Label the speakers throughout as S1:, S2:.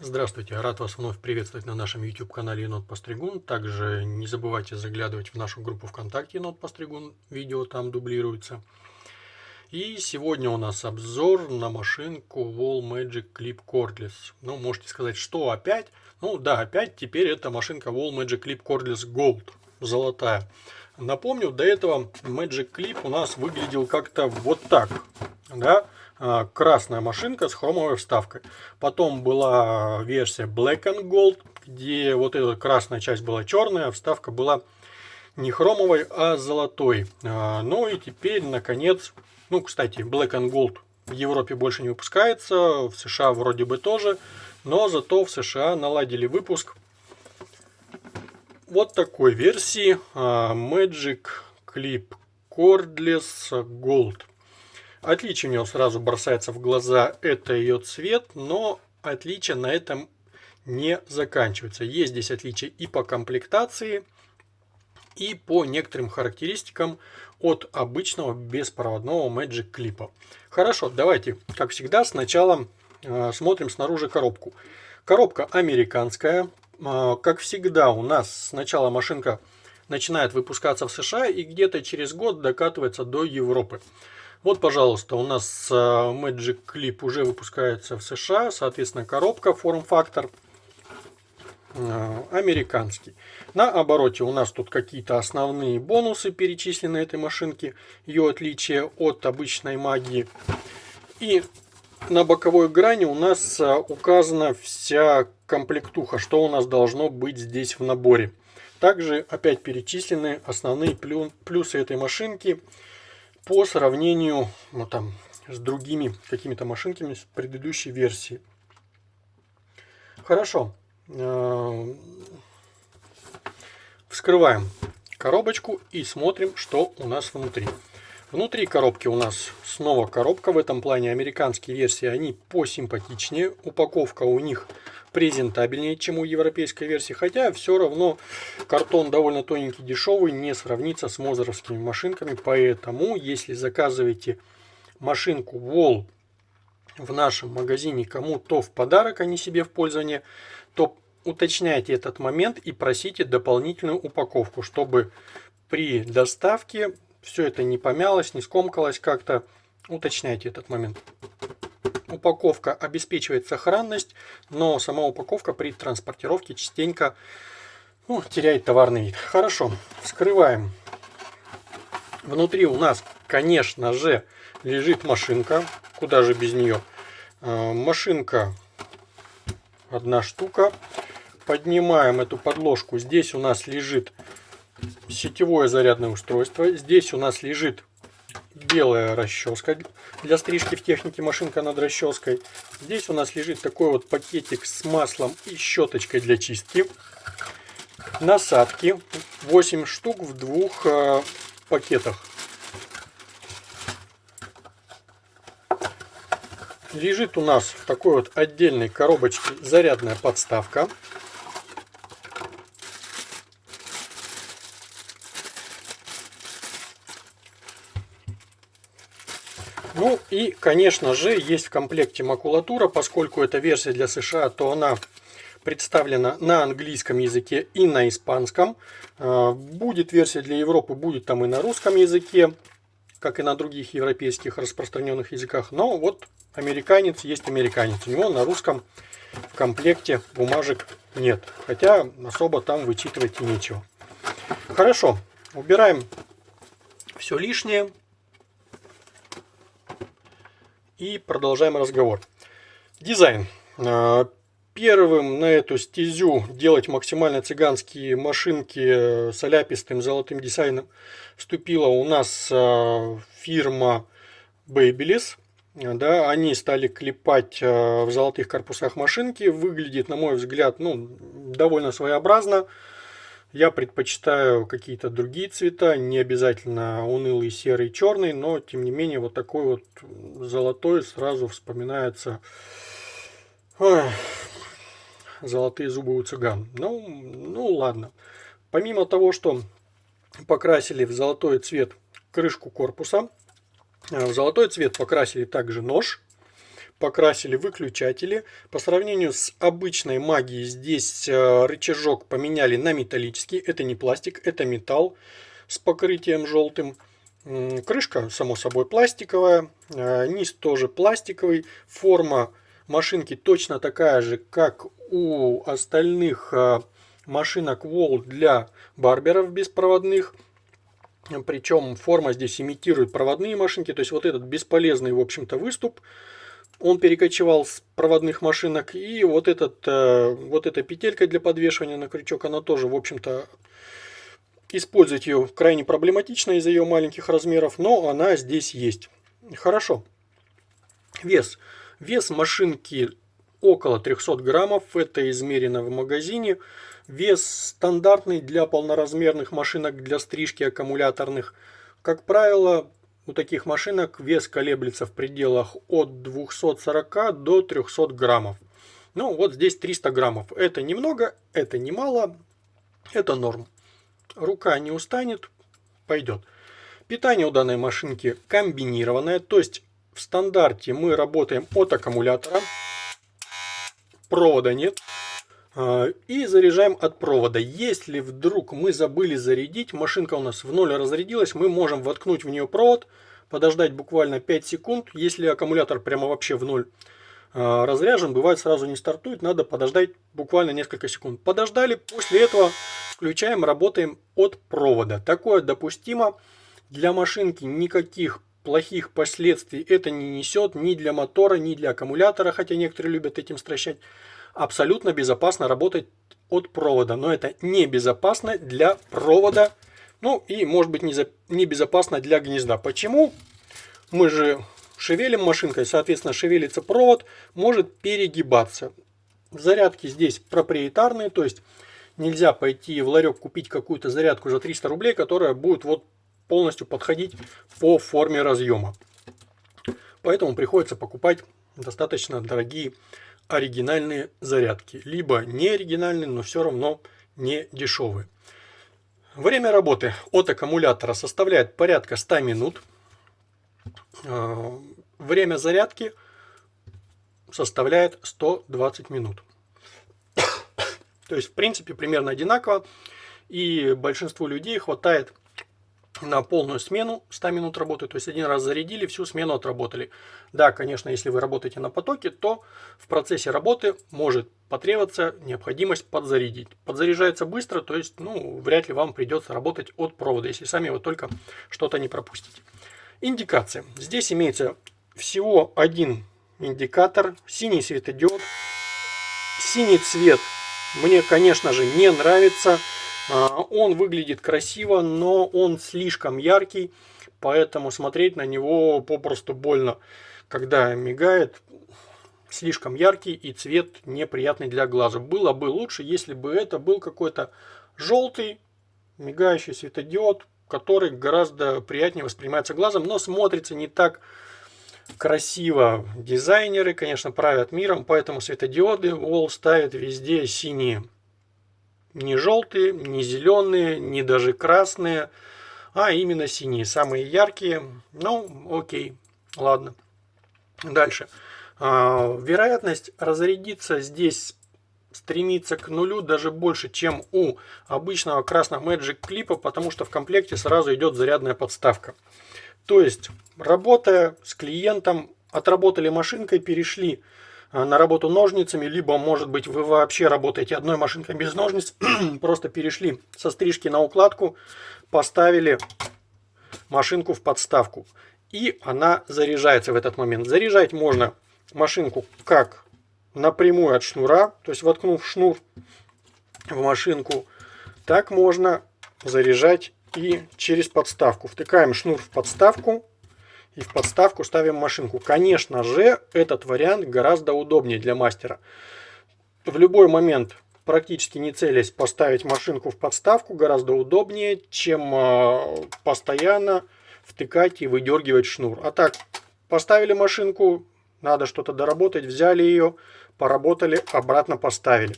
S1: Здравствуйте, рад вас вновь приветствовать на нашем YouTube канале Енот Постригун. Также не забывайте заглядывать в нашу группу ВКонтакте Енот Постригун, видео там дублируется. И сегодня у нас обзор на машинку Wall Magic Clip Cordless. Ну, можете сказать, что опять? Ну да, опять теперь это машинка Wall Magic Clip Cordless Gold, золотая. Напомню, до этого Magic Clip у нас выглядел как-то вот так, да? А, красная машинка с хромовой вставкой. Потом была версия Black and Gold, где вот эта красная часть была черная, а вставка была не хромовой, а золотой. А, ну и теперь, наконец, ну, кстати, Black and Gold в Европе больше не выпускается, в США вроде бы тоже, но зато в США наладили выпуск вот такой версии Magic Clip Cordless Gold. Отличие у нее сразу бросается в глаза, это ее цвет, но отличие на этом не заканчивается. Есть здесь отличия и по комплектации, и по некоторым характеристикам от обычного беспроводного Magic клипа. Хорошо, давайте, как всегда, сначала э, смотрим снаружи коробку. Коробка американская. Э, как всегда, у нас сначала машинка начинает выпускаться в США и где-то через год докатывается до Европы. Вот, пожалуйста, у нас э, Magic Clip уже выпускается в США, соответственно, коробка форм-фактор э, американский. На обороте у нас тут какие-то основные бонусы перечислены этой машинки, ее отличие от обычной магии. И на боковой грани у нас э, указана вся комплектуха, что у нас должно быть здесь в наборе. Также опять перечислены основные плюсы этой машинки – по сравнению ну, там, с другими какими-то машинками с предыдущей версии. Хорошо. Э, вскрываем коробочку и смотрим, что у нас внутри. Внутри коробки у нас снова коробка. В этом плане американские версии, они посимпатичнее. Упаковка у них презентабельнее, чем у европейской версии. Хотя все равно картон довольно тоненький, дешевый, не сравнится с мозеровскими машинками. Поэтому, если заказываете машинку Wall в нашем магазине кому-то в подарок, а не себе в пользование, то уточняйте этот момент и просите дополнительную упаковку, чтобы при доставке все это не помялось, не скомкалось как-то. Уточняйте этот момент упаковка обеспечивает сохранность, но сама упаковка при транспортировке частенько ну, теряет товарный вид. Хорошо, вскрываем. Внутри у нас, конечно же, лежит машинка. Куда же без нее? А, машинка одна штука. Поднимаем эту подложку. Здесь у нас лежит сетевое зарядное устройство. Здесь у нас лежит белая расческа для стрижки в технике машинка над расческой. Здесь у нас лежит такой вот пакетик с маслом и щеточкой для чистки. Насадки 8 штук в двух э, пакетах. Лежит у нас в такой вот отдельной коробочке зарядная подставка. Ну и, конечно же, есть в комплекте макулатура, поскольку это версия для США, то она представлена на английском языке и на испанском. А, будет версия для Европы, будет там и на русском языке, как и на других европейских распространенных языках. Но вот американец есть американец. У него на русском в комплекте бумажек нет. Хотя особо там вычитывать нечего. Хорошо, убираем все лишнее. И продолжаем разговор. Дизайн. А, первым на эту стезю делать максимально цыганские машинки с аляпистым золотым дизайном вступила у нас а, фирма Babyliss. Да, они стали клепать а, в золотых корпусах машинки. Выглядит, на мой взгляд, ну, довольно своеобразно. Я предпочитаю какие-то другие цвета, не обязательно унылый серый, черный, но тем не менее вот такой вот золотой сразу вспоминается золотые зубы у цыган. Ну, ну ладно. Помимо того, что покрасили в золотой цвет крышку корпуса, э, в золотой цвет покрасили также нож. Покрасили выключатели. По сравнению с обычной магией здесь э, рычажок поменяли на металлический. Это не пластик, это металл с покрытием желтым. Крышка, само собой, пластиковая. Э, низ тоже пластиковый. Форма машинки точно такая же, как у остальных э, машинок Wall для барберов беспроводных. Причем форма здесь имитирует проводные машинки. То есть вот этот бесполезный, в общем-то, выступ, он перекочевал с проводных машинок. И вот, этот, э, вот эта петелька для подвешивания на крючок, она тоже, в общем-то, использовать ее крайне проблематично из-за ее маленьких размеров, но она здесь есть. Хорошо. Вес. Вес машинки около 300 граммов. Это измерено в магазине. Вес стандартный для полноразмерных машинок для стрижки аккумуляторных. Как правило, у таких машинок вес колеблется в пределах от 240 до 300 граммов. Ну вот здесь 300 граммов. Это немного, это немало, это норм. Рука не устанет, пойдет. Питание у данной машинки комбинированное, то есть в стандарте мы работаем от аккумулятора, провода нет. А, и заряжаем от провода. Если вдруг мы забыли зарядить, машинка у нас в ноль разрядилась, мы можем воткнуть в нее провод, подождать буквально 5 секунд. Если аккумулятор прямо вообще в ноль а, разряжен, бывает сразу не стартует, надо подождать буквально несколько секунд. Подождали, после этого включаем, работаем от провода. Такое допустимо. Для машинки никаких плохих последствий это не несет ни для мотора, ни для аккумулятора, хотя некоторые любят этим стращать абсолютно безопасно работать от провода. Но это небезопасно для провода. Ну и может быть небезопасно для гнезда. Почему? Мы же шевелим машинкой, соответственно шевелится провод, может перегибаться. Зарядки здесь проприетарные, то есть нельзя пойти в ларек купить какую-то зарядку за 300 рублей, которая будет вот полностью подходить по форме разъема. Поэтому приходится покупать достаточно дорогие оригинальные зарядки, либо не оригинальные, но все равно не дешевые. Время работы от аккумулятора составляет порядка 100 минут. А, время зарядки составляет 120 минут. То есть, в принципе, примерно одинаково. И большинству людей хватает на полную смену 100 минут работы, то есть один раз зарядили, всю смену отработали. Да, конечно, если вы работаете на потоке, то в процессе работы может потребоваться необходимость подзарядить. Подзаряжается быстро, то есть ну, вряд ли вам придется работать от провода, если сами вы только что-то не пропустите. Индикация. Здесь имеется всего один индикатор, синий светодиод. Синий цвет мне, конечно же, не нравится. А, он выглядит красиво, но он слишком яркий, поэтому смотреть на него попросту больно. Когда мигает, слишком яркий и цвет неприятный для глаза. Было бы лучше, если бы это был какой-то желтый мигающий светодиод, который гораздо приятнее воспринимается глазом, но смотрится не так красиво. Дизайнеры, конечно, правят миром, поэтому светодиоды Wall ставят везде синие не желтые, не зеленые, не даже красные, а именно синие, самые яркие. Ну, окей, ладно. Дальше. А, вероятность разрядиться здесь стремится к нулю даже больше, чем у обычного красного Magic клипа, потому что в комплекте сразу идет зарядная подставка. То есть, работая с клиентом, отработали машинкой, перешли на работу ножницами, либо, может быть, вы вообще работаете одной машинкой без ножниц, просто перешли со стрижки на укладку, поставили машинку в подставку, и она заряжается в этот момент. Заряжать можно машинку как напрямую от шнура, то есть воткнув шнур в машинку, так можно заряжать и через подставку. Втыкаем шнур в подставку, и в подставку ставим машинку. Конечно же, этот вариант гораздо удобнее для мастера. В любой момент, практически не целясь, поставить машинку в подставку гораздо удобнее, чем а, постоянно втыкать и выдергивать шнур. А так, поставили машинку, надо что-то доработать, взяли ее, поработали, обратно поставили.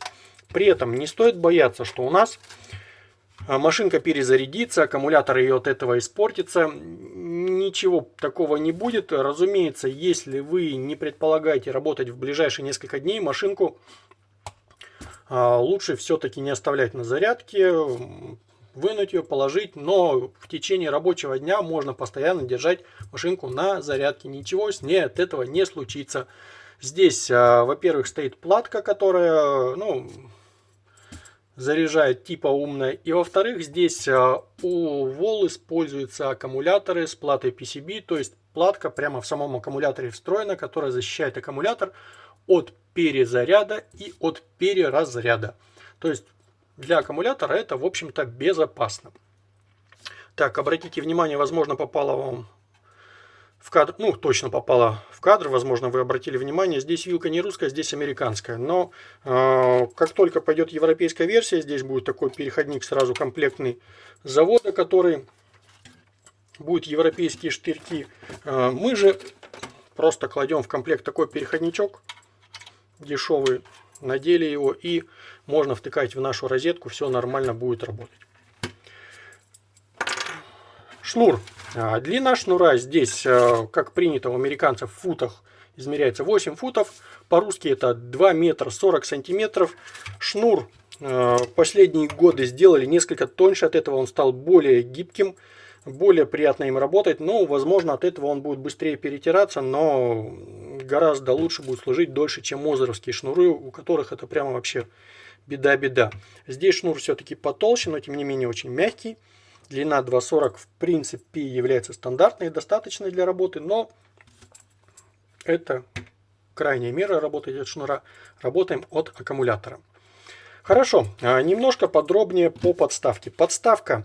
S1: При этом не стоит бояться, что у нас машинка перезарядится, аккумулятор ее от этого испортится. Ничего такого не будет. Разумеется, если вы не предполагаете работать в ближайшие несколько дней, машинку а, лучше все-таки не оставлять на зарядке, вынуть ее, положить, но в течение рабочего дня можно постоянно держать машинку на зарядке. Ничего с ней от этого не случится. Здесь, а, во-первых, стоит платка, которая, ну, заряжает типа умная. И во-вторых, здесь а, у Вол используются аккумуляторы с платой PCB, то есть платка прямо в самом аккумуляторе встроена, которая защищает аккумулятор от перезаряда и от переразряда. То есть для аккумулятора это, в общем-то, безопасно. Так, обратите внимание, возможно, попало вам в кадр, ну, точно попала в кадр, возможно, вы обратили внимание, здесь вилка не русская, здесь американская, но э, как только пойдет европейская версия, здесь будет такой переходник сразу комплектный завода, который будет европейские штырьки. Э, мы же просто кладем в комплект такой переходничок дешевый, надели его и можно втыкать в нашу розетку, все нормально будет работать. Шнур длина шнура здесь, а, как принято у американцев, в футах измеряется 8 футов. По-русски это 2 метра 40 сантиметров. Шнур а, последние годы сделали несколько тоньше, от этого он стал более гибким, более приятно им работать. Но, возможно, от этого он будет быстрее перетираться, но гораздо лучше будет служить дольше, чем мозеровские шнуры, у которых это прямо вообще беда-беда. Здесь шнур все-таки потолще, но тем не менее очень мягкий. Длина 2.40 в принципе является стандартной и достаточной для работы, но это крайняя мера работы от шнура. Работаем от аккумулятора. Хорошо, а, немножко подробнее по подставке. Подставка.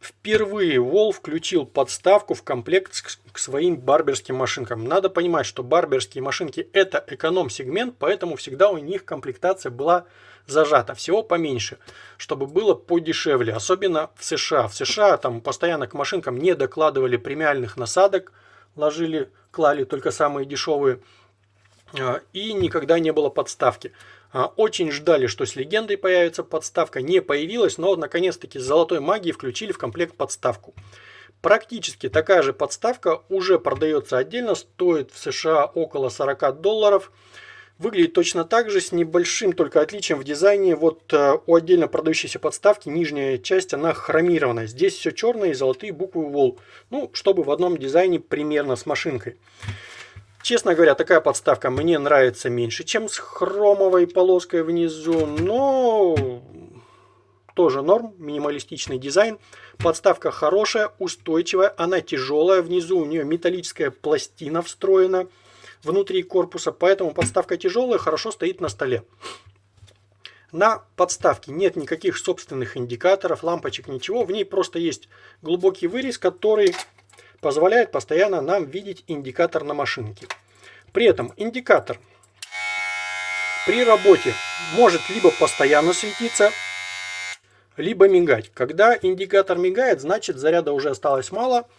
S1: Впервые Wall включил подставку в комплект к своим барберским машинкам. Надо понимать, что барберские машинки это эконом-сегмент, поэтому всегда у них комплектация была зажато, всего поменьше, чтобы было подешевле, особенно в США. В США там постоянно к машинкам не докладывали премиальных насадок, ложили, клали только самые дешевые, а, и никогда не было подставки. А, очень ждали, что с легендой появится подставка, не появилась, но наконец-таки с золотой магией включили в комплект подставку. Практически такая же подставка уже продается отдельно, стоит в США около 40 долларов. Выглядит точно так же, с небольшим только отличием в дизайне. Вот э, у отдельно продающейся подставки нижняя часть, она хромированная. Здесь все черное и золотые буквы Wall. Ну, чтобы в одном дизайне примерно с машинкой. Честно говоря, такая подставка мне нравится меньше, чем с хромовой полоской внизу. Но тоже норм, минималистичный дизайн. Подставка хорошая, устойчивая, она тяжелая. Внизу у нее металлическая пластина встроена внутри корпуса, поэтому подставка тяжелая, хорошо стоит на столе. На подставке нет никаких собственных индикаторов, лампочек, ничего. В ней просто есть глубокий вырез, который позволяет постоянно нам видеть индикатор на машинке. При этом индикатор при работе может либо постоянно светиться, либо мигать. Когда индикатор мигает, значит заряда уже осталось мало –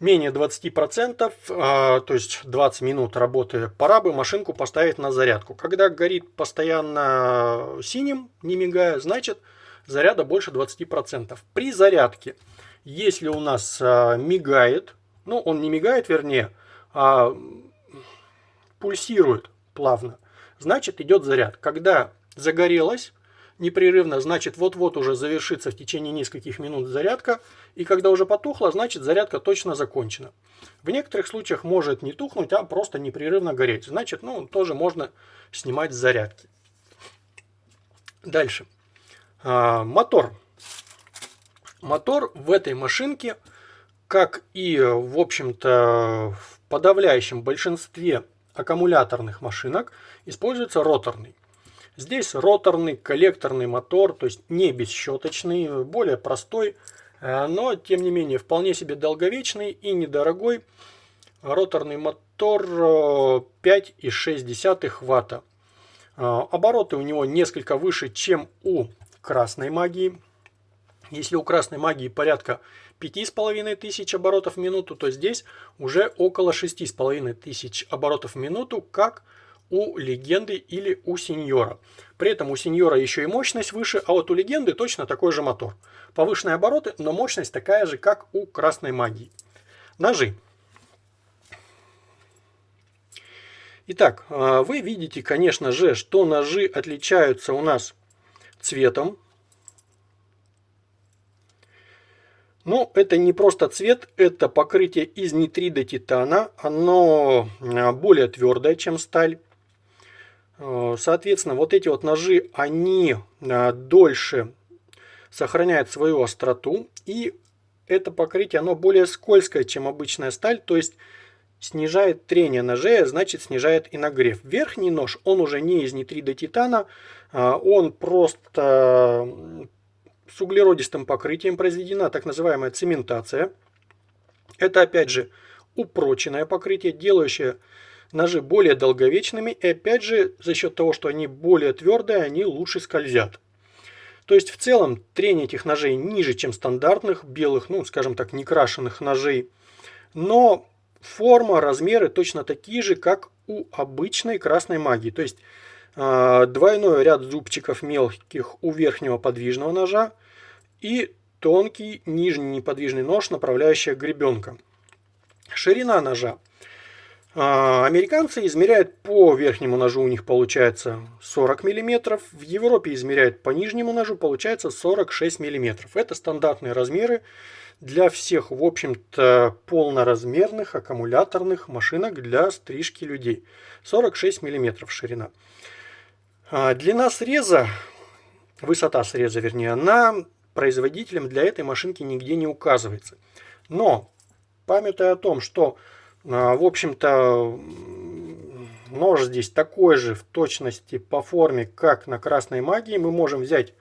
S1: менее 20%, а, то есть 20 минут работы, пора бы машинку поставить на зарядку. Когда горит постоянно синим, не мигая, значит заряда больше 20%. При зарядке, если у нас а, мигает, ну он не мигает вернее, а пульсирует плавно, значит идет заряд. Когда загорелось, непрерывно, значит вот-вот уже завершится в течение нескольких минут зарядка, и когда уже потухла, значит зарядка точно закончена. В некоторых случаях может не тухнуть, а просто непрерывно гореть, значит ну тоже можно снимать с зарядки. Дальше. А, мотор. Мотор в этой машинке, как и в общем-то в подавляющем большинстве аккумуляторных машинок, используется роторный. Здесь роторный коллекторный мотор, то есть не бесщеточный, более простой, э, но тем не менее вполне себе долговечный и недорогой. Роторный мотор 5,6 э, ватта. Э, обороты у него несколько выше, чем у красной магии. Если у красной магии порядка 5500 оборотов в минуту, то здесь уже около 6500 оборотов в минуту, как у легенды или у сеньора. При этом у сеньора еще и мощность выше, а вот у легенды точно такой же мотор. Повышенные обороты, но мощность такая же, как у красной магии. Ножи. Итак, а, вы видите, конечно же, что ножи отличаются у нас цветом. Но это не просто цвет, это покрытие из нитрида титана. Оно а, более твердое, чем сталь. А, соответственно, вот эти вот ножи, они дольше сохраняют свою остроту. И это покрытие, оно более скользкое, чем обычная сталь. То есть снижает трение ножей, а значит снижает и нагрев. Верхний нож, он уже не из нитрида титана, а, он просто с углеродистым покрытием произведена так называемая цементация. Это опять же упроченное покрытие, делающее ножи более долговечными и опять же за счет того, что они более твердые, они лучше скользят. То есть в целом трение этих ножей ниже, чем стандартных белых, ну скажем так, некрашенных ножей. Но Форма, размеры точно такие же, как у обычной красной магии. То есть э, двойной ряд зубчиков мелких у верхнего подвижного ножа и тонкий нижний неподвижный нож, направляющая гребенка. Ширина ножа. Э, американцы измеряют по верхнему ножу, у них получается 40 мм. В Европе измеряют по нижнему ножу, получается 46 мм. Это стандартные размеры для всех, в общем-то, полноразмерных аккумуляторных машинок для стрижки людей. 46 мм ширина. А, длина среза, высота среза, вернее, она производителем для этой машинки нигде не указывается. Но, памятая о том, что, а, в общем-то, нож здесь такой же в точности по форме, как на красной магии, мы можем взять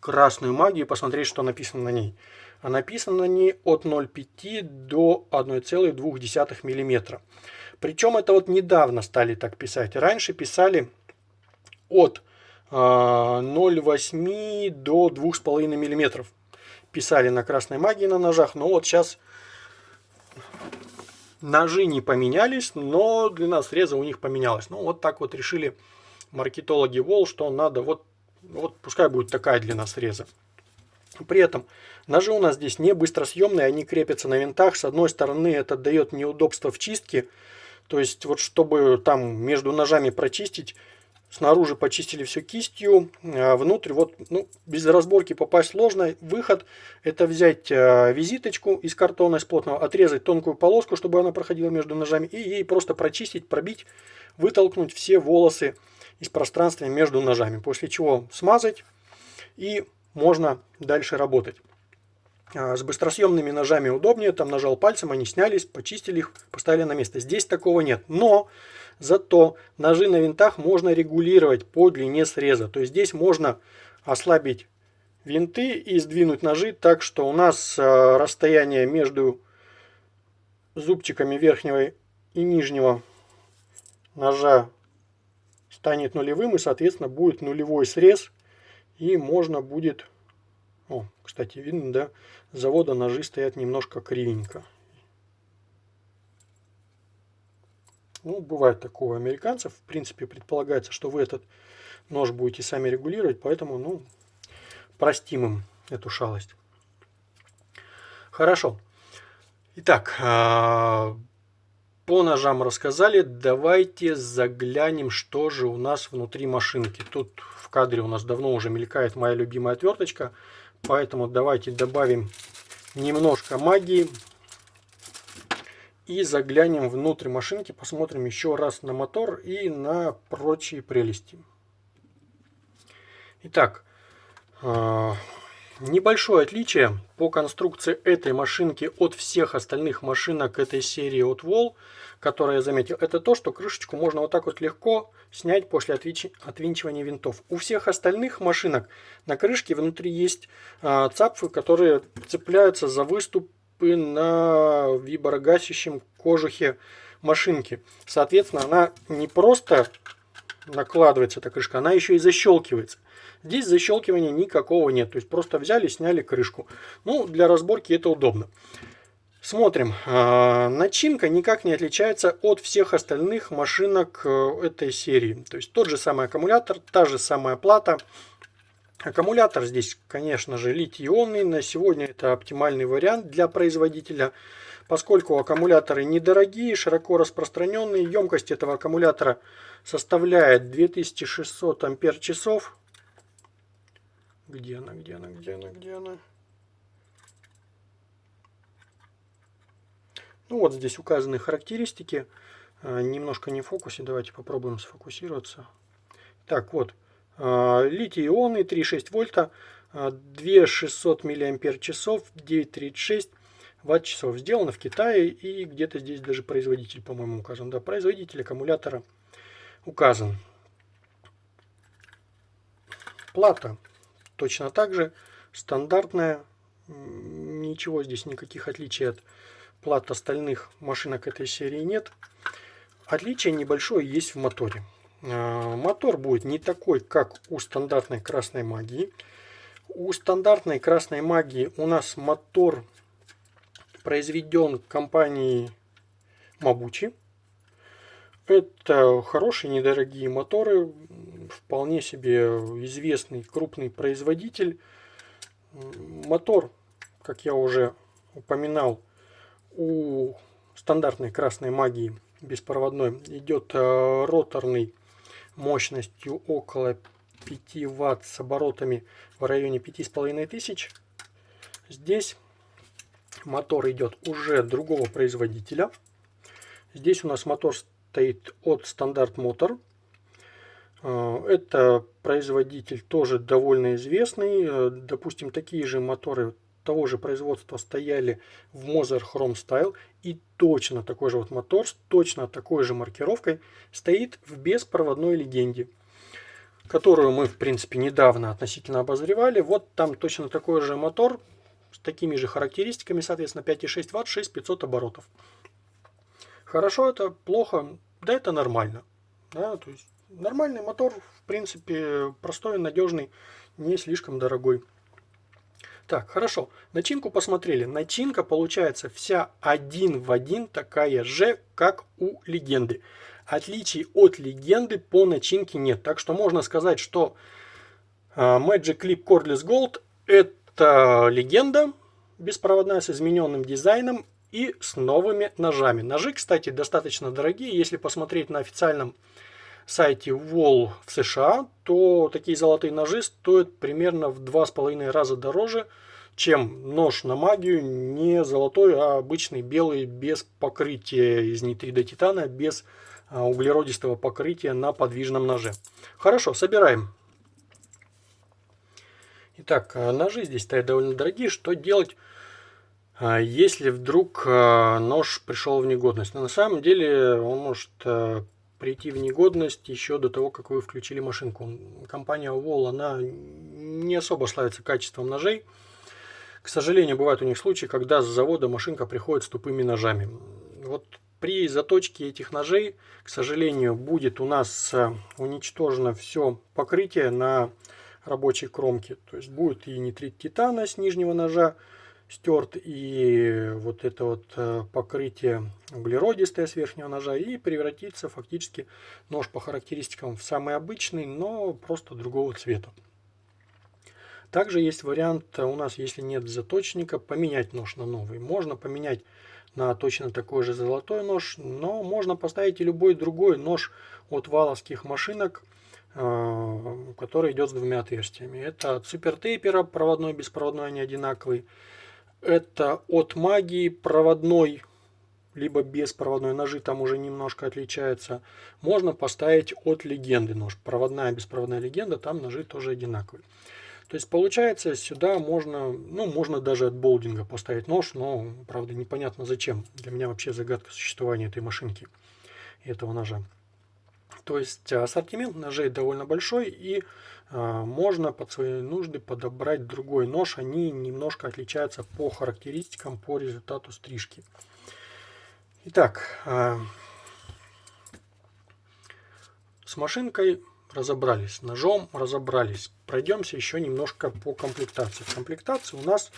S1: красную магию и посмотреть, что написано на ней. А написано на ней от 0,5 до 1,2 мм. Причем это вот недавно стали так писать. Раньше писали от 0,8 а, до 2,5 мм. Писали на красной магии на ножах, но вот сейчас ножи не поменялись, но длина среза у них поменялась. Ну вот так вот решили маркетологи Вол, что надо вот вот пускай будет такая длина среза. При этом ножи у нас здесь не быстросъемные, они крепятся на винтах. С одной стороны это дает неудобство в чистке. То есть вот чтобы там между ножами прочистить, снаружи почистили все кистью, а внутрь вот ну, без разборки попасть сложно. Выход это взять а, визиточку из картона из плотного, отрезать тонкую полоску, чтобы она проходила между ножами и ей просто прочистить, пробить, вытолкнуть все волосы из пространства между ножами. После чего смазать и можно дальше работать. А, с быстросъемными ножами удобнее, там нажал пальцем, они снялись, почистили их, поставили на место. Здесь такого нет, но зато ножи на винтах можно регулировать по длине среза. То есть здесь можно ослабить винты и сдвинуть ножи так, что у нас а, расстояние между зубчиками верхнего и нижнего ножа станет нулевым и, соответственно, будет нулевой срез. И можно будет... О, кстати, видно, да, завода ножи стоят немножко кривенько. Ну, бывает такое у американцев. В принципе, предполагается, что вы этот нож будете сами регулировать, поэтому, ну, простим им эту шалость. Хорошо. Итак, а, по ножам рассказали, давайте заглянем, что же у нас внутри машинки. Тут в кадре у нас давно уже мелькает моя любимая отверточка, поэтому давайте добавим немножко магии и заглянем внутрь машинки, посмотрим еще раз на мотор и на прочие прелести. Итак, а, Небольшое отличие по конструкции этой машинки от всех остальных машинок этой серии от Wall, которые я заметил, это то, что крышечку можно вот так вот легко снять после отвинчивания винтов. У всех остальных машинок на крышке внутри есть а, цапфы, которые цепляются за выступы на виброгасящем кожухе машинки. Соответственно, она не просто накладывается, эта крышка, она еще и защелкивается. Здесь защелкивания никакого нет. То есть просто взяли, сняли крышку. Ну, для разборки это удобно. Смотрим. А, начинка никак не отличается от всех остальных машинок э, этой серии. То есть тот же самый аккумулятор, та же самая плата. Аккумулятор здесь, конечно же, литий-ионный. На сегодня это оптимальный вариант для производителя. Поскольку аккумуляторы недорогие, широко распространенные, емкость этого аккумулятора составляет 2600 ампер-часов. Где она, где она, где она, где она? Ну вот здесь указаны характеристики. А, немножко не в фокусе. Давайте попробуем сфокусироваться. Так, вот. А, литий-ионный 3,6 вольта. 2600 мАч, 9,36 ватт-часов. Сделано в Китае и где-то здесь даже производитель, по-моему, указан. Да, производитель аккумулятора указан. Плата точно так же стандартная. Ничего здесь никаких отличий от плат остальных машинок этой серии нет. Отличие небольшое есть в моторе. А, мотор будет не такой, как у стандартной красной магии. У стандартной красной магии у нас мотор произведен компанией Mabuchi. Это хорошие недорогие моторы, вполне себе известный крупный производитель. Мотор, как я уже упоминал, у стандартной красной магии беспроводной идет э, роторный мощностью около 5 ватт с оборотами в районе 5500. Здесь мотор идет уже другого производителя. Здесь у нас мотор стоит от Стандарт Мотор. Э, это производитель тоже довольно известный. Э, допустим, такие же моторы того же производства стояли в Moser Chrome Style. И точно такой же вот мотор с точно такой же маркировкой стоит в беспроводной легенде. Которую мы, в принципе, недавно относительно обозревали. Вот там точно такой же мотор с такими же характеристиками, соответственно, 5,6 Вт, 6500 оборотов. Хорошо это, плохо, да это нормально. Да, то есть нормальный мотор, в принципе, простой, надежный, не слишком дорогой. Так, хорошо. Начинку посмотрели. Начинка получается вся один в один такая же, как у легенды. Отличий от легенды по начинке нет. Так что можно сказать, что а, Magic Clip Cordless Gold это легенда беспроводная с измененным дизайном и с новыми ножами. Ножи, кстати, достаточно дорогие. Если посмотреть на официальном сайте Wall в США, то такие золотые ножи стоят примерно в два с половиной раза дороже, чем нож на магию, не золотой, а обычный белый, без покрытия из нитрида титана, без а, углеродистого покрытия на подвижном ноже. Хорошо, собираем. Итак, а, ножи здесь стоят довольно дорогие. Что делать, а, если вдруг нож пришел в негодность? Но на самом деле он может прийти в негодность еще до того, как вы включили машинку. Компания Wall, она не особо славится качеством ножей. К сожалению, бывают у них случаи, когда с завода машинка приходит с тупыми ножами. Вот при заточке этих ножей, к сожалению, будет у нас э, уничтожено все покрытие на рабочей кромке. То есть будет и нитрит титана с нижнего ножа, стерт и вот это вот э, покрытие углеродистое с верхнего ножа и превратится фактически нож по характеристикам в самый обычный, но просто другого цвета. Также есть вариант э, у нас, если нет заточника, поменять нож на новый. Можно поменять на точно такой же золотой нож, но можно поставить и любой другой нож от валовских машинок, э, который идет с двумя отверстиями. Это от супертейпера, проводной, беспроводной, они одинаковые. Это от магии проводной, либо беспроводной ножи, там уже немножко отличается. Можно поставить от легенды нож. Проводная, беспроводная легенда, там ножи тоже одинаковые. То есть получается сюда можно, ну можно даже от болдинга поставить нож, но правда непонятно зачем. Для меня вообще загадка существования этой машинки и этого ножа. То есть ассортимент ножей довольно большой и а, можно под свои нужды подобрать другой нож. Они немножко отличаются по характеристикам, по результату стрижки. Итак, а, с машинкой разобрались. Ножом разобрались. Пройдемся еще немножко по комплектации. В комплектации у нас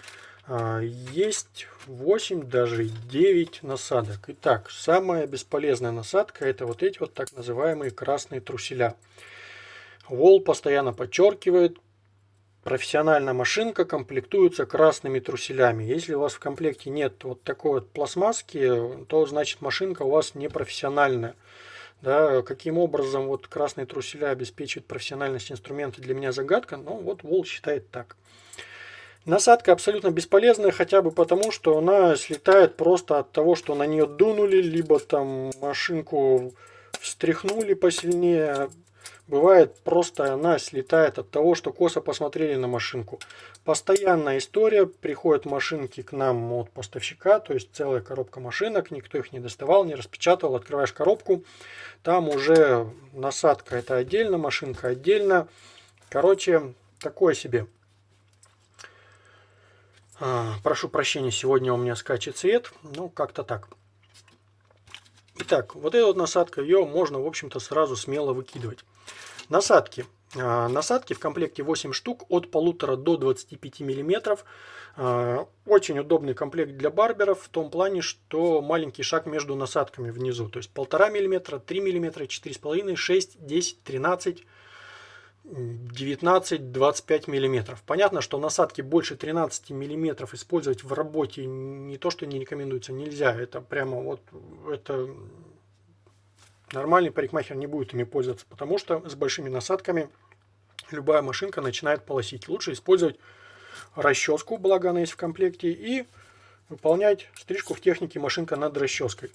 S1: а, есть 8, даже 9 насадок. Итак, самая бесполезная насадка это вот эти вот так называемые красные труселя. Вол постоянно подчеркивает, профессиональная машинка комплектуется красными труселями. Если у вас в комплекте нет вот такой вот пластмасски, то значит машинка у вас не профессиональная. Да, каким образом вот красные труселя обеспечивают профессиональность инструмента, для меня загадка, но вот Вол считает так. Насадка абсолютно бесполезная, хотя бы потому, что она слетает просто от того, что на нее дунули, либо там машинку встряхнули посильнее. Бывает просто она слетает от того, что косо посмотрели на машинку. Постоянная история, приходят машинки к нам от поставщика, то есть целая коробка машинок, никто их не доставал, не распечатал, открываешь коробку, там уже насадка это отдельно, машинка отдельно. Короче, такое себе. А, прошу прощения, сегодня у меня скачет цвет. Ну, как-то так. Итак, вот эта вот насадка, ее можно, в общем-то, сразу смело выкидывать. Насадки. А, насадки в комплекте 8 штук от полутора до 25 миллиметров. А, очень удобный комплект для барберов в том плане, что маленький шаг между насадками внизу. То есть 1,5 мм, 3 мм, 4,5, 6, 10, 13 19-25 миллиметров. Понятно, что насадки больше 13 миллиметров использовать в работе не то, что не рекомендуется, нельзя. Это прямо вот, это нормальный парикмахер не будет ими пользоваться, потому что с большими насадками любая машинка начинает полосить. Лучше использовать расческу, благо она есть в комплекте, и выполнять стрижку в технике машинка над расческой.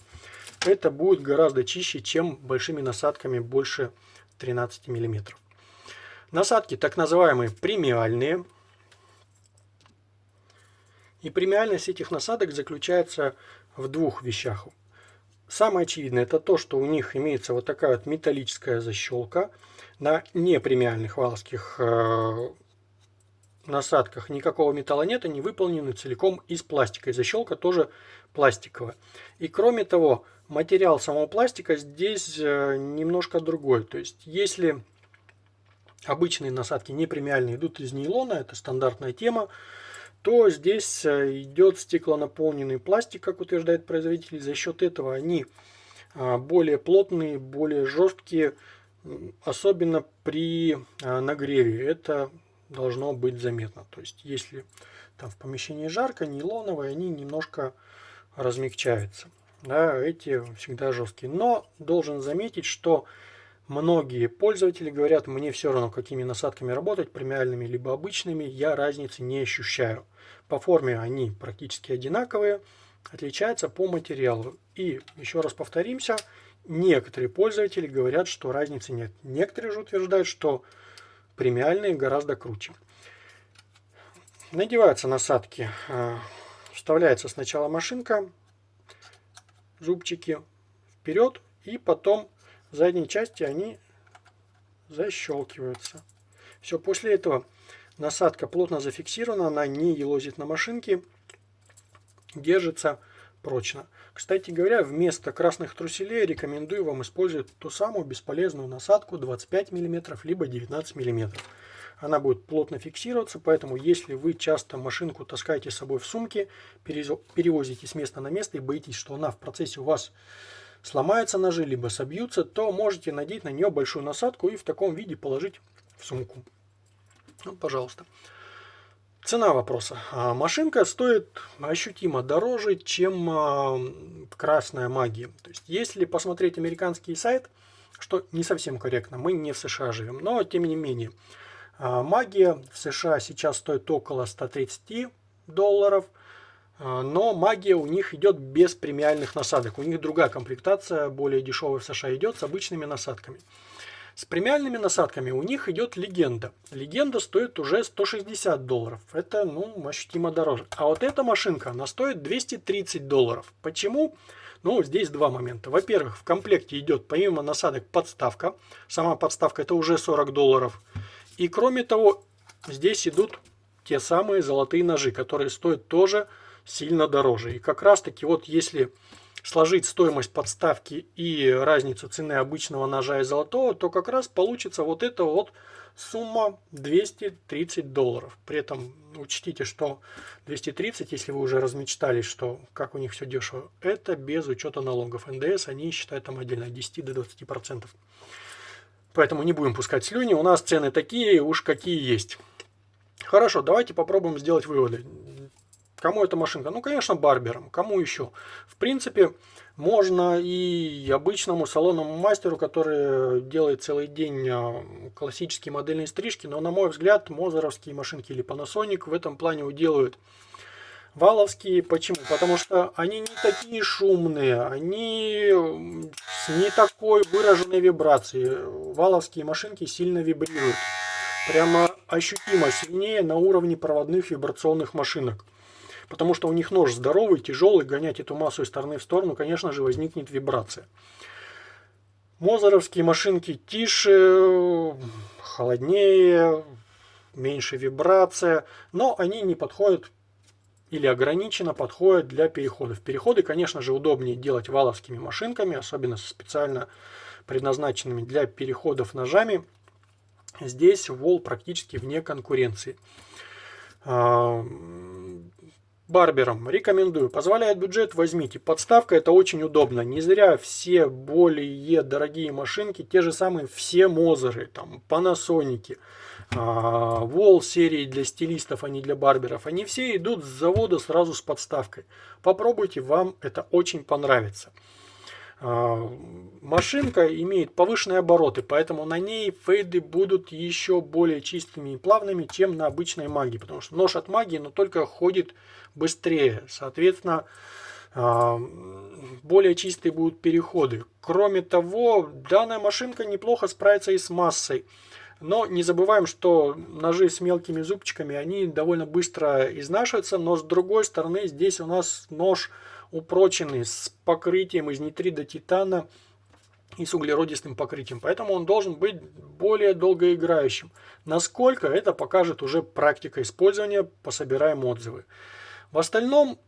S1: Это будет гораздо чище, чем большими насадками больше 13 миллиметров. Насадки так называемые премиальные. И премиальность этих насадок заключается в двух вещах. Самое очевидное это то, что у них имеется вот такая вот металлическая защелка. На непремиальных валовских э, насадках никакого металла нет, они выполнены целиком из пластика. И защелка тоже пластиковая. И кроме того, материал самого пластика здесь э, немножко другой. То есть, если обычные насадки не премиальные идут из нейлона, это стандартная тема, то здесь э, идет стеклонаполненный пластик, как утверждает производитель. За счет этого они а, более плотные, более жесткие, особенно при а, нагреве. Это должно быть заметно. То есть, если там в помещении жарко, нейлоновые, они немножко размягчаются. Да, эти всегда жесткие. Но должен заметить, что Многие пользователи говорят, мне все равно, какими насадками работать, премиальными либо обычными, я разницы не ощущаю. По форме они практически одинаковые, отличаются по материалу. И еще раз повторимся, некоторые пользователи говорят, что разницы нет. Некоторые же утверждают, что премиальные гораздо круче. Надеваются насадки, а, вставляется сначала машинка, зубчики вперед и потом задней части они защелкиваются. Все, после этого насадка плотно зафиксирована, она не елозит на машинке, держится прочно. Кстати говоря, вместо красных труселей рекомендую вам использовать ту самую бесполезную насадку 25 мм либо 19 мм. Она будет плотно фиксироваться, поэтому если вы часто машинку таскаете с собой в сумке, перевозите с места на место и боитесь, что она в процессе у вас сломаются ножи, либо собьются, то можете надеть на нее большую насадку и в таком виде положить в сумку. Ну, пожалуйста. Цена вопроса. А, машинка стоит ощутимо дороже, чем а, красная магия. То есть, если посмотреть американский сайт, что не совсем корректно, мы не в США живем, но тем не менее. А, магия в США сейчас стоит около 130 долларов – но магия у них идет без премиальных насадок. У них другая комплектация, более дешевая в США идет с обычными насадками. С премиальными насадками у них идет легенда. Легенда стоит уже 160 долларов. Это, ну, ощутимо дороже. А вот эта машинка, она стоит 230 долларов. Почему? Ну, здесь два момента. Во-первых, в комплекте идет помимо насадок подставка. Сама подставка это уже 40 долларов. И кроме того, здесь идут те самые золотые ножи, которые стоят тоже сильно дороже. И как раз таки вот если сложить стоимость подставки и разницу цены обычного ножа и золотого, то как раз получится вот эта вот сумма 230 долларов. При этом учтите, что 230, если вы уже размечтались, что как у них все дешево, это без учета налогов. НДС они считают там отдельно от 10 до 20 процентов. Поэтому не будем пускать слюни. У нас цены такие, уж какие есть. Хорошо, давайте попробуем сделать выводы. Кому эта машинка? Ну, конечно, барберам. Кому еще? В принципе, можно и обычному салонному мастеру, который делает целый день а, классические модельные стрижки. Но, на мой взгляд, мозеровские машинки или Panasonic в этом плане уделают валовские. Почему? Потому что они не такие шумные, они с не такой выраженной вибрацией. Валовские машинки сильно вибрируют. Прямо ощутимо сильнее на уровне проводных вибрационных машинок. Потому что у них нож здоровый, тяжелый, гонять эту массу из стороны в сторону, конечно же, возникнет вибрация. Мозеровские машинки тише, холоднее, меньше вибрация, но они не подходят или ограниченно подходят для переходов. Переходы, конечно же, удобнее делать валовскими машинками, особенно специально предназначенными для переходов ножами. Здесь Вол практически вне конкуренции. Барберам рекомендую. Позволяет бюджет, возьмите. Подставка это очень удобно. Не зря все более дорогие машинки, те же самые все Мозеры, там, Panasonic, Вол серии для стилистов, а не для барберов. Они все идут с завода сразу с подставкой. Попробуйте, вам это очень понравится. А, машинка имеет повышенные обороты, поэтому на ней фейды будут еще более чистыми и плавными, чем на обычной магии. Потому что нож от магии, но только ходит быстрее. Соответственно, а, более чистые будут переходы. Кроме того, данная машинка неплохо справится и с массой. Но не забываем, что ножи с мелкими зубчиками, они довольно быстро изнашиваются. Но с другой стороны, здесь у нас нож упроченный с покрытием из нитрида титана и с углеродистым покрытием. Поэтому он должен быть более долгоиграющим. Насколько это покажет уже практика использования, пособираем отзывы. В остальном,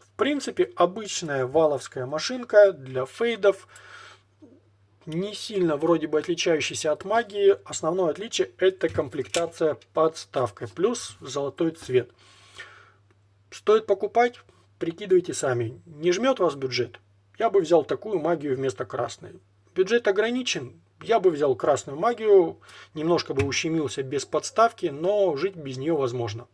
S1: в принципе, обычная валовская машинка для фейдов, не сильно вроде бы отличающаяся от магии. Основное отличие это комплектация подставкой плюс золотой цвет. Стоит покупать? Прикидывайте сами. Не жмет вас бюджет? Я бы взял такую магию вместо красной. Бюджет ограничен? Я бы взял красную магию, немножко бы ущемился без подставки, но жить без нее возможно.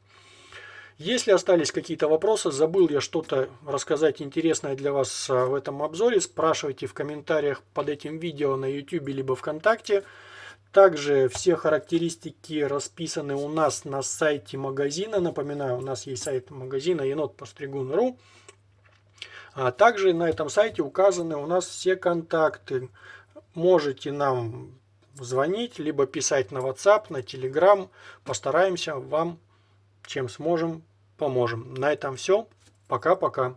S1: Если остались какие-то вопросы, забыл я что-то рассказать интересное для вас а, в этом обзоре, спрашивайте в комментариях под этим видео на YouTube либо ВКонтакте. Также все характеристики расписаны у нас на сайте магазина. Напоминаю, у нас есть сайт магазина енотпостригун.ру. А также на этом сайте указаны у нас все контакты. Можете нам звонить, либо писать на WhatsApp, на Telegram. Постараемся вам, чем сможем, поможем. На этом все. Пока-пока.